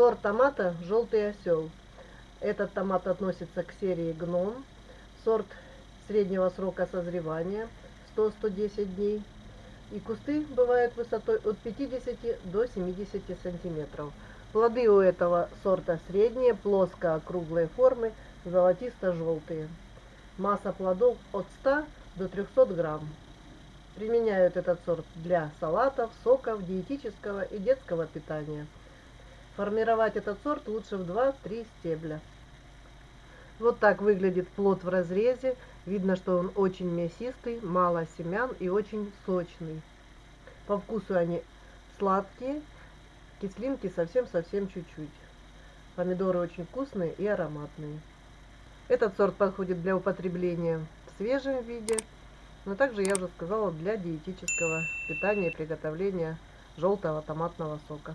Сорт томата «Желтый осел». Этот томат относится к серии «Гном». Сорт среднего срока созревания 100-110 дней. И кусты бывают высотой от 50 до 70 сантиметров. Плоды у этого сорта средние, плоско-округлой формы, золотисто-желтые. Масса плодов от 100 до 300 грамм. Применяют этот сорт для салатов, соков, диетического и детского питания. Формировать этот сорт лучше в 2-3 стебля. Вот так выглядит плод в разрезе. Видно, что он очень мясистый, мало семян и очень сочный. По вкусу они сладкие, кислинки совсем-совсем чуть-чуть. Помидоры очень вкусные и ароматные. Этот сорт подходит для употребления в свежем виде, но также, я уже сказала, для диетического питания и приготовления желтого томатного сока.